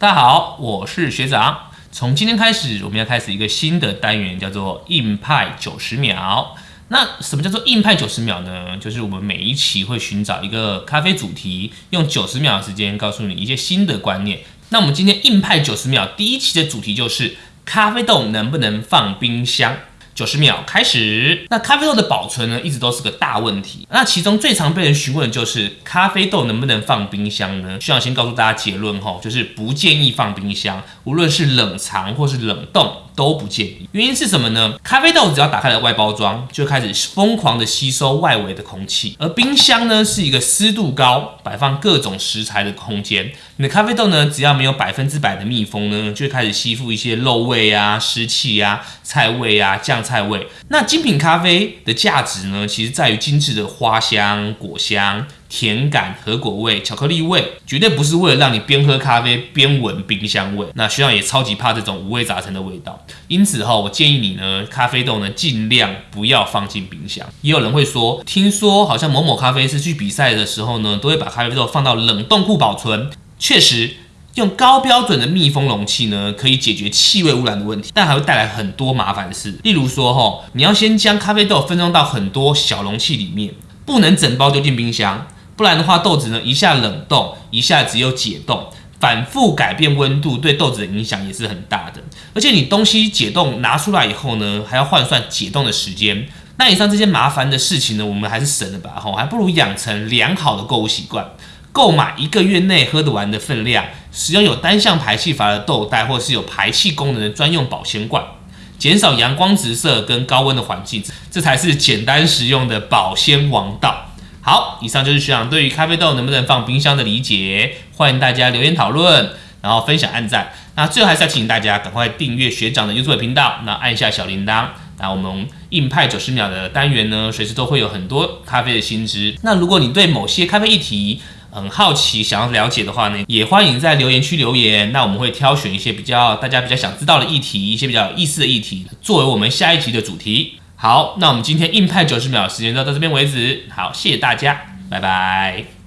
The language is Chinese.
大家好，我是学长。从今天开始，我们要开始一个新的单元，叫做硬派九十秒。那什么叫做硬派九十秒呢？就是我们每一期会寻找一个咖啡主题，用九十秒的时间告诉你一些新的观念。那我们今天硬派九十秒第一期的主题就是咖啡豆能不能放冰箱？九十秒开始。那咖啡豆的保存呢，一直都是个大问题。那其中最常被人询问的就是咖啡豆能不能放冰箱呢？需要先告诉大家结论哈，就是不建议放冰箱，无论是冷藏或是冷冻。都不建议，原因是什么呢？咖啡豆只要打开了外包装，就开始疯狂的吸收外围的空气，而冰箱呢是一个湿度高、摆放各种食材的空间。你的咖啡豆呢，只要没有百分之百的密封呢，就开始吸附一些肉味啊、湿气啊、菜味啊、酱菜味。那精品咖啡的价值呢，其实在于精致的花香、果香。甜感、核果味、巧克力味，绝对不是为了让你边喝咖啡边闻冰箱味。那学长也超级怕这种五味杂陈的味道，因此哈，我建议你呢，咖啡豆呢尽量不要放进冰箱。也有人会说，听说好像某某咖啡师去比赛的时候呢，都会把咖啡豆放到冷冻库保存。确实，用高标准的密封容器呢，可以解决气味污染的问题，但还会带来很多麻烦事。例如说哈，你要先将咖啡豆分装到很多小容器里面，不能整包丢进冰箱。不然的话，豆子呢一下冷冻，一下子又解冻，反复改变温度，对豆子的影响也是很大的。而且你东西解冻拿出来以后呢，还要换算解冻的时间。那以上这些麻烦的事情呢，我们还是省了吧，吼，还不如养成良好的购物习惯，购买一个月内喝得完的分量，使用有单向排气阀的豆袋，或是有排气功能的专用保鲜罐，减少阳光直射跟高温的环境，这才是简单实用的保鲜王道。好，以上就是学长对于咖啡豆能不能放冰箱的理解，欢迎大家留言讨论，然后分享、按赞。那最后还是要请大家赶快订阅学长的 YouTube 频道，那按下小铃铛。那我们硬派九十秒的单元呢，随时都会有很多咖啡的新知。那如果你对某些咖啡议题很好奇，想要了解的话呢，也欢迎在留言区留言。那我们会挑选一些比较大家比较想知道的议题，一些比较有意思的议题，作为我们下一集的主题。好，那我们今天硬派九十秒时间就到这边为止。好，谢谢大家，拜拜。